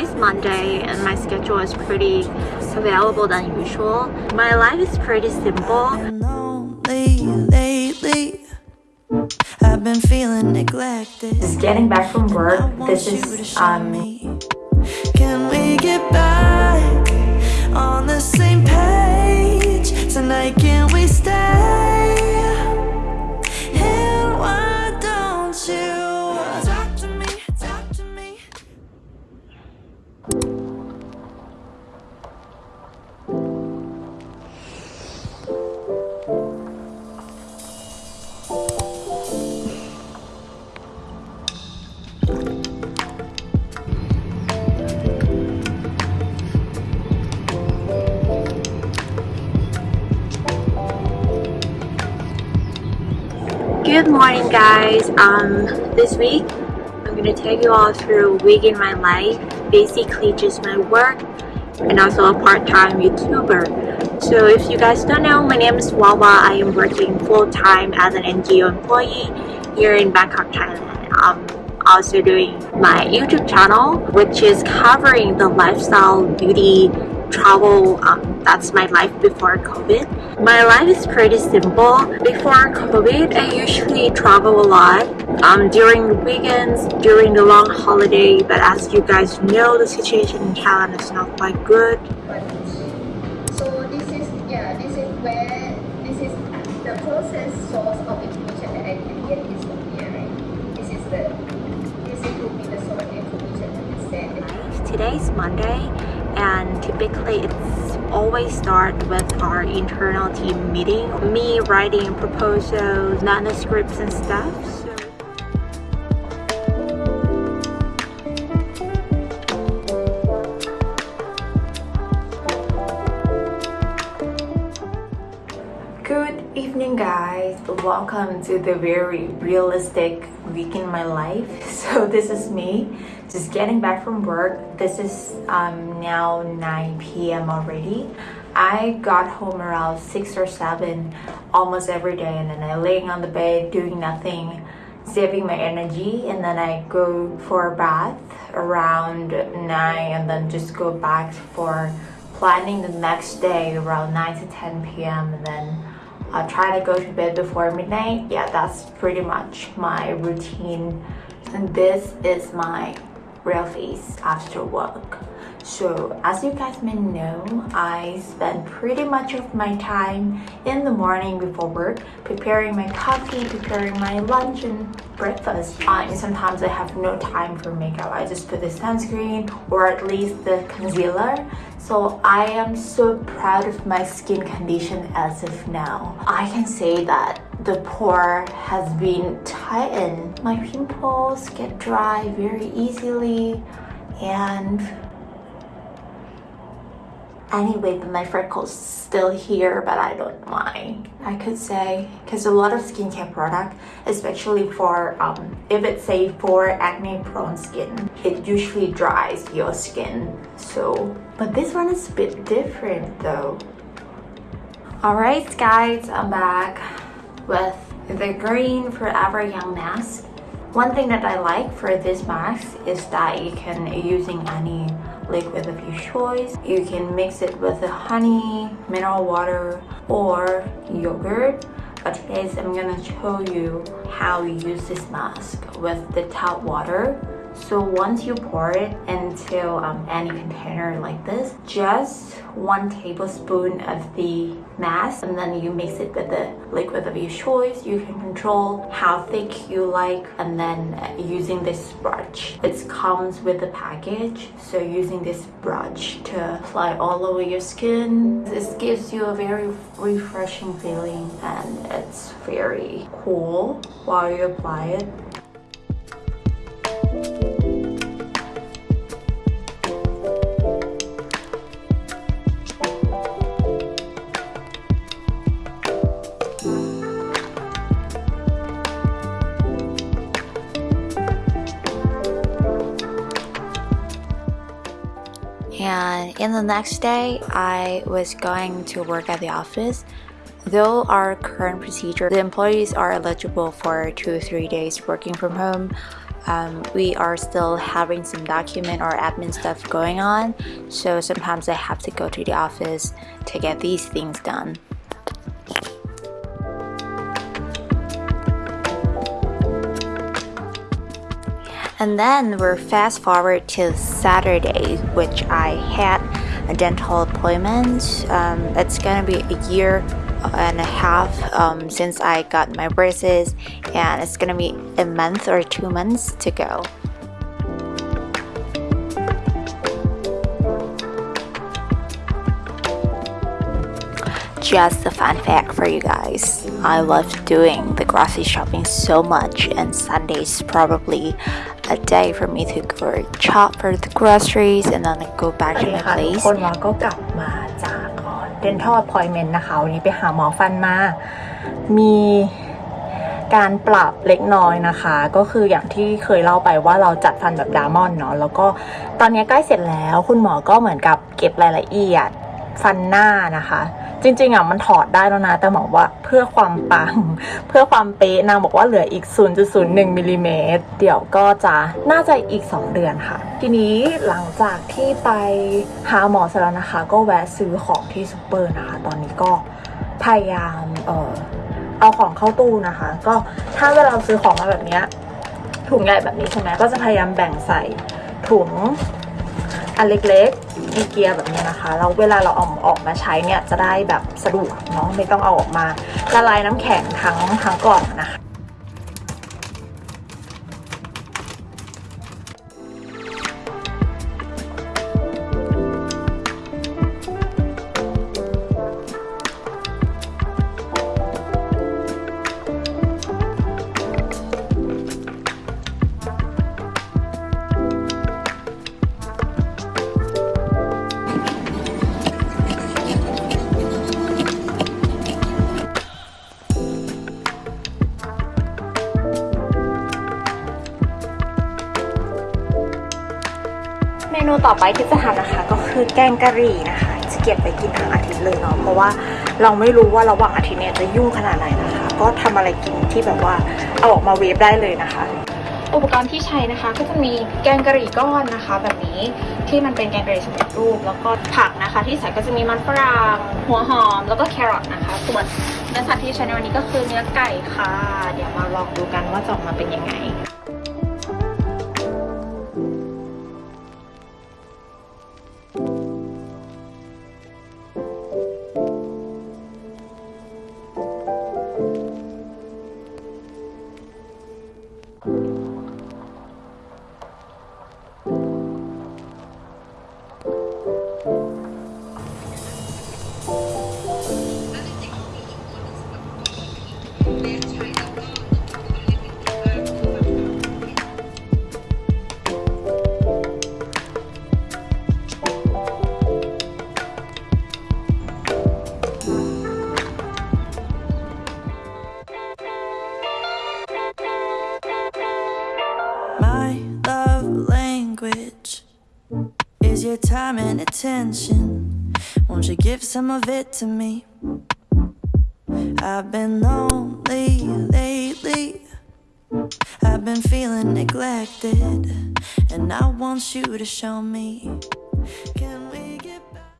Today's Monday and my schedule is pretty available than usual. My life is pretty simple. lately. I've been feeling neglected. Just getting back from work. This is um Good morning guys. Um, this week I'm gonna take you all through a week in my life. Basically just my work and also a part-time YouTuber. So if you guys don't know, my name is Wawa. I am working full-time as an NGO employee here in Bangkok, Thailand. I'm also doing my YouTube channel which is covering the lifestyle, beauty, travel um, that's my life before COVID my life is pretty simple before COVID I usually travel a lot um, during the weekends during the long holiday but as you guys know the situation in Thailand is not quite good So this is yeah, this is where this is the closest source of information that I can get is from here, right? This is the this will be the source of information that is sent. Today is Monday and typically it's always start with our internal team meeting me writing proposals manuscripts and stuff so Good evening guys. Welcome to the very realistic week in my life. So this is me just getting back from work. This is um, now 9 p.m. already. I got home around 6 or 7 almost every day and then I laying on the bed doing nothing saving my energy and then I go for a bath around 9 and then just go back for planning the next day around 9 to 10 p.m. and then I'll try to go to bed before midnight. Yeah, that's pretty much my routine. And this is my real face after work. So as you guys may know, I spend pretty much of my time in the morning before work preparing my coffee, preparing my lunch and breakfast. Uh, and sometimes I have no time for makeup. I just put the sunscreen or at least the concealer. So I am so proud of my skin condition as of now. I can say that the pore has been tightened. My pimples get dry very easily and anyway but my freckles still here but i don't mind. I could say because a lot of skincare product especially for um, if it's say for acne prone skin it usually dries your skin. So but this one is a bit different though. All right guys i'm back with the green forever young mask. One thing that i like for this mask is that you can using any liquid of your choice. You can mix it with the honey, mineral water, or yogurt. But today I'm gonna show you how you use this mask with the tap water. So once you pour it into um, any container like this, just one tablespoon of the mask and then you mix it with the liquid of your choice. You can control how thick you like and then uh, using this brush. It comes with the package. So using this brush to apply all over your skin. This gives you a very refreshing feeling and it's very cool while you apply it. And the next day I was going to work at the office. Though our current procedure the employees are eligible for two or three days working from home um, we are still having some document or admin stuff going on. So sometimes I have to go to the office to get these things done. And then we're fast forward to Saturday, which I had a dental appointment. Um, it's gonna be a year and a half um, since I got my braces, and it's gonna be a month or two months to go. Just a fun fact for you guys. I love doing the grocery shopping so much, and Sundays probably a day for me to go shop for the groceries and then go back โอ to เค my ค่ะทุก place. คนวาก็กลับมาจากเดนทัล appointment นะคะวันนี้ไปหาหมอฟันมา มีการปรับเล็กน้อยนะคะ ก็คืออย่างที่เคยเล่าไปว่าเราจัดฟันแบบดามอนเนาะแล้วก็ตอนนี้ใกล้เสร็จแล้ว คุณหมอก็เหมือนกับเก็บรายละเอียดฟันหน้านะคะ จริงๆอะมันถอดได้แล้วนะ แต่หมอว่าเพื่อความปัง เพื่อความเป๊ะนางบอกว่าเหลืออีก 0.01มิลลิเมตรเดี๋ยวก็จะน่าจะอีก 2 เดือนค่ะ ทีนี้หลังจากที่ไปหาหมอเสร็จแล้วนะคะ ก็แวะซื้อของที่ซูเปอร์นะคะ ตอนนี้ก็พยายามเออเอาของเข้าตู้นะคะ ก็ถ้าเวลาเราซื้อของมาแบบเนี้ยถุงใหญ่แบบนี้ใช่ไหมก็จะพยายามแบ่งใส่ถุง อันเล็กๆอีเกียแบบนี้นะคะแล้วเวลาเราเอาออกมาใช้เนี่ยจะได้แบบสะดวกเนาะไม่ต้องเอาออกมาละลายน้ำแข็งทั้งทั้งกล่องนะคะ นูต่อไปที่จะทำนะคะ ก็คือแกงกะหรี่นะคะ จะเก็บไปกินทั้งอาทิตย์เลยเนาะเพราะว่าเราไม่รู้ว่าระหว่างอาทิตย์เนี่ยจะยุ่งขนาดไหนนะคะ ก็ทำอะไรกินที่แบบว่าเอาออกมาเวฟได้เลยนะคะ อุปกรณ์ที่ใช้นะคะ ก็จะมีแกงกะหรี่ก้อนนะคะ แบบนี้ที่มันเป็นแกงกะหรี่สำเร็จรูป แล้วก็ผักนะคะ ที่ใส่ก็จะมีมันฝรั่งหัวหอม แล้วก็แครอทนะคะ ส่วนเนื้อสัตว์ที่ใช้ในวันนี้ก็คือเนื้อไก่ค่ะ เดี๋ยวมาลองดูกันว่าจะออกมาเป็นยังไง and attention. Won't you give some of it to me? I've been lonely lately. I've been feeling neglected, and I want you to show me. Can